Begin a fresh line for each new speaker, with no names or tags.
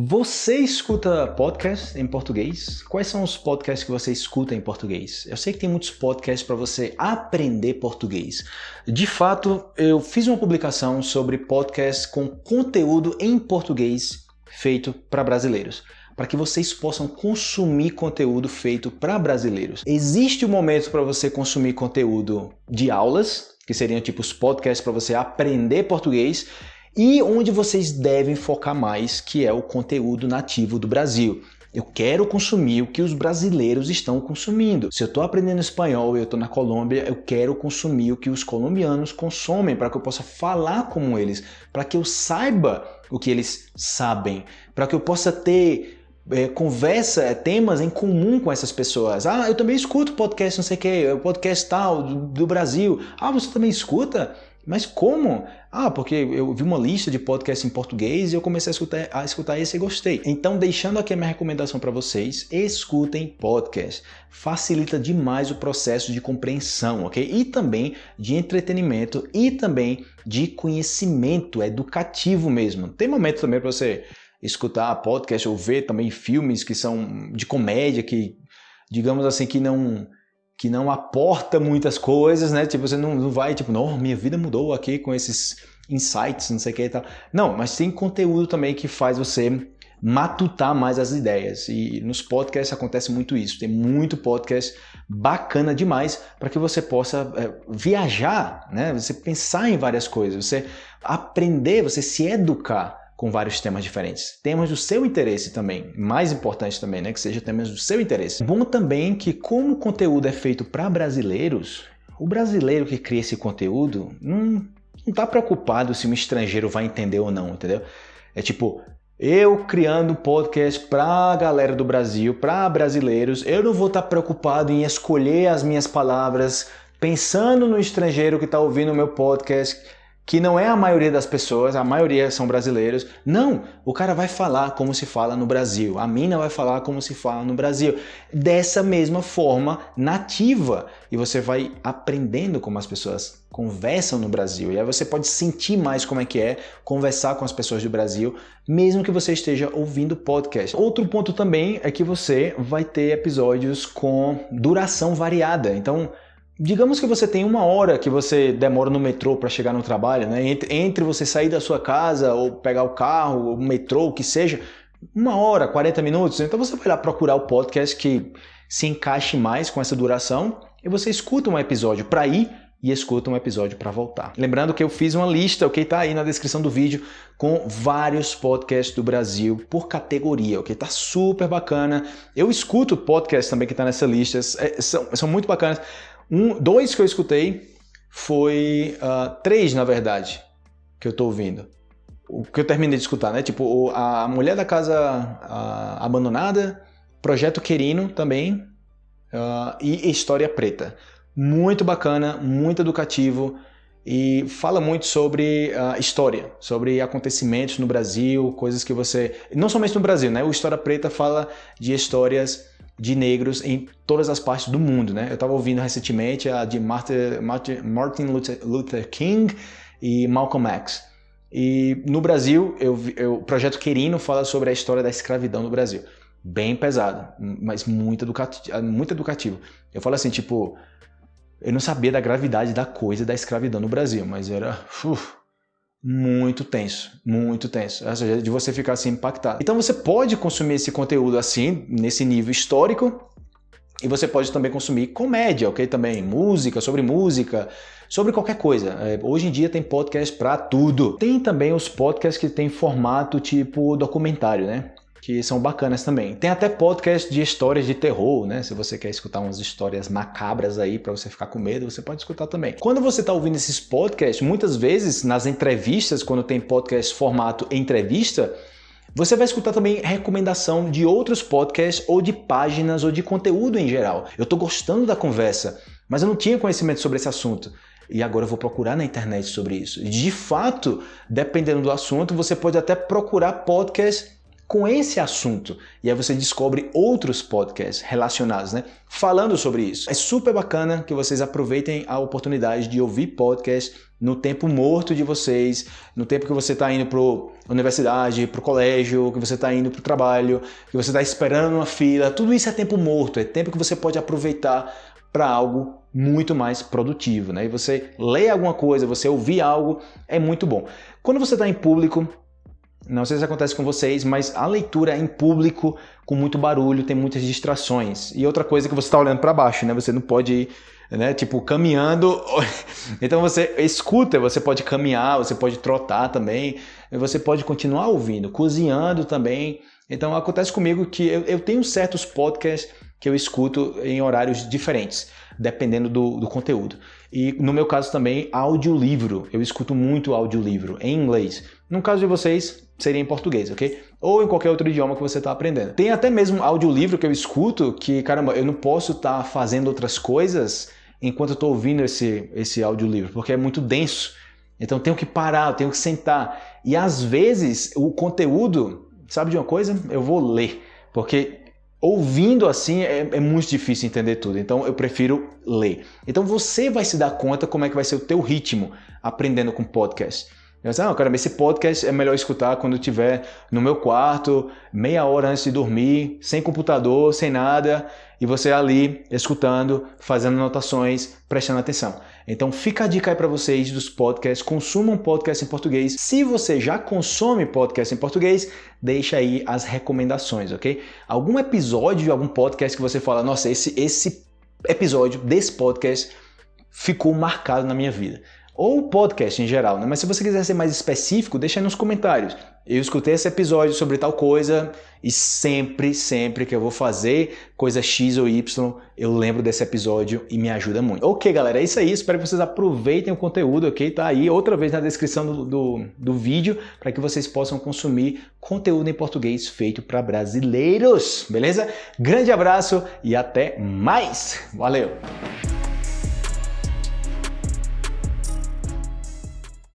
Você escuta podcast em português? Quais são os podcasts que você escuta em português? Eu sei que tem muitos podcasts para você aprender português. De fato, eu fiz uma publicação sobre podcasts com conteúdo em português feito para brasileiros para que vocês possam consumir conteúdo feito para brasileiros. Existe um momento para você consumir conteúdo de aulas, que seriam tipo os podcasts para você aprender português, e onde vocês devem focar mais, que é o conteúdo nativo do Brasil. Eu quero consumir o que os brasileiros estão consumindo. Se eu estou aprendendo espanhol e eu estou na Colômbia, eu quero consumir o que os colombianos consomem para que eu possa falar como eles, para que eu saiba o que eles sabem, para que eu possa ter é, conversa, é, temas em comum com essas pessoas. Ah, eu também escuto podcast, não sei o que, podcast tal, do, do Brasil. Ah, você também escuta? Mas como? Ah, porque eu vi uma lista de podcasts em português e eu comecei a escutar, a escutar esse e gostei. Então, deixando aqui a minha recomendação para vocês, escutem podcast. Facilita demais o processo de compreensão, ok? E também de entretenimento e também de conhecimento educativo mesmo. Tem momento também para você escutar podcast ou ver também filmes que são de comédia, que digamos assim, que não que não aporta muitas coisas, né? Tipo, você não, não vai, tipo, não, minha vida mudou aqui com esses insights, não sei o que e tal. Não, mas tem conteúdo também que faz você matutar mais as ideias. E nos podcasts acontece muito isso. Tem muito podcast bacana demais para que você possa é, viajar, né? Você pensar em várias coisas, você aprender, você se educar com vários temas diferentes. Temas do seu interesse também, mais importante também, né? Que seja temas do seu interesse. Bom também que como o conteúdo é feito para brasileiros, o brasileiro que cria esse conteúdo não está preocupado se um estrangeiro vai entender ou não, entendeu? É tipo, eu criando podcast para a galera do Brasil, para brasileiros, eu não vou estar tá preocupado em escolher as minhas palavras pensando no estrangeiro que está ouvindo o meu podcast que não é a maioria das pessoas, a maioria são brasileiros. Não, o cara vai falar como se fala no Brasil, a mina vai falar como se fala no Brasil, dessa mesma forma nativa. E você vai aprendendo como as pessoas conversam no Brasil. E aí você pode sentir mais como é que é conversar com as pessoas do Brasil, mesmo que você esteja ouvindo podcast. Outro ponto também é que você vai ter episódios com duração variada. Então, Digamos que você tem uma hora que você demora no metrô para chegar no trabalho, né? Entre, entre, você sair da sua casa ou pegar o carro, o metrô, o que seja, uma hora, 40 minutos. Então você vai lá procurar o podcast que se encaixe mais com essa duração e você escuta um episódio para ir e escuta um episódio para voltar. Lembrando que eu fiz uma lista, ok? Tá aí na descrição do vídeo com vários podcasts do Brasil por categoria, ok? Tá super bacana. Eu escuto podcasts também que tá nessa lista, é, são, são muito bacanas. Um, dois que eu escutei foi uh, três, na verdade, que eu tô ouvindo. O que eu terminei de escutar, né? Tipo, a Mulher da Casa Abandonada, Projeto Querino também uh, e História Preta. Muito bacana, muito educativo e fala muito sobre uh, história, sobre acontecimentos no Brasil, coisas que você... Não somente no Brasil, né? O História Preta fala de histórias de negros em todas as partes do mundo, né? Eu estava ouvindo recentemente a de Martin, Luther King e Malcolm X. E no Brasil, eu, eu, o Projeto Querino fala sobre a história da escravidão no Brasil. Bem pesado, mas muito educativo. Muito educativo. Eu falo assim, tipo, eu não sabia da gravidade da coisa da escravidão no Brasil, mas era... Uf, muito tenso, muito tenso, ou seja, de você ficar assim impactado. Então você pode consumir esse conteúdo assim, nesse nível histórico, e você pode também consumir comédia, ok? Também música, sobre música, sobre qualquer coisa. É, hoje em dia tem podcast para tudo. Tem também os podcasts que tem formato tipo documentário, né? Que são bacanas também. Tem até podcast de histórias de terror, né? Se você quer escutar umas histórias macabras aí para você ficar com medo, você pode escutar também. Quando você está ouvindo esses podcasts, muitas vezes nas entrevistas, quando tem podcast formato entrevista, você vai escutar também recomendação de outros podcasts ou de páginas ou de conteúdo em geral. Eu estou gostando da conversa, mas eu não tinha conhecimento sobre esse assunto. E agora eu vou procurar na internet sobre isso. De fato, dependendo do assunto, você pode até procurar podcasts com esse assunto. E aí você descobre outros podcasts relacionados, né? Falando sobre isso. É super bacana que vocês aproveitem a oportunidade de ouvir podcast no tempo morto de vocês, no tempo que você está indo para a universidade, para o colégio, que você está indo para o trabalho, que você está esperando uma fila. Tudo isso é tempo morto, é tempo que você pode aproveitar para algo muito mais produtivo. Né? E você ler alguma coisa, você ouvir algo, é muito bom. Quando você está em público, não sei se acontece com vocês, mas a leitura em público, com muito barulho, tem muitas distrações. E outra coisa é que você está olhando para baixo, né? Você não pode ir, né? Tipo, caminhando. então você escuta, você pode caminhar, você pode trotar também, você pode continuar ouvindo, cozinhando também. Então acontece comigo que eu, eu tenho certos podcasts que eu escuto em horários diferentes, dependendo do, do conteúdo. E no meu caso também, audiolivro. Eu escuto muito audiolivro em inglês. No caso de vocês, seria em português, ok? Ou em qualquer outro idioma que você está aprendendo. Tem até mesmo audiolivro que eu escuto que, caramba, eu não posso estar tá fazendo outras coisas enquanto eu estou ouvindo esse, esse audiolivro, porque é muito denso. Então tenho que parar, tenho que sentar. E às vezes o conteúdo, sabe de uma coisa? Eu vou ler, porque ouvindo assim é, é, muito difícil entender tudo. Então eu prefiro ler. Então você vai se dar conta como é que vai ser o teu ritmo aprendendo com podcast. Eu disse, ah, cara, esse podcast é melhor escutar quando eu estiver no meu quarto, meia hora antes de dormir, sem computador, sem nada, e você ali escutando, fazendo anotações, prestando atenção. Então fica a dica aí para vocês dos podcasts, consumam podcast em português. Se você já consome podcast em português, deixa aí as recomendações, ok? Algum episódio de algum podcast que você fala, nossa, esse, esse episódio desse podcast ficou marcado na minha vida ou podcast em geral, né? Mas se você quiser ser mais específico, deixa aí nos comentários. Eu escutei esse episódio sobre tal coisa e sempre, sempre que eu vou fazer coisa X ou Y, eu lembro desse episódio e me ajuda muito. Ok, galera, é isso aí. Espero que vocês aproveitem o conteúdo, ok? Tá aí outra vez na descrição do, do, do vídeo para que vocês possam consumir conteúdo em português feito para brasileiros, beleza? Grande abraço e até mais. Valeu!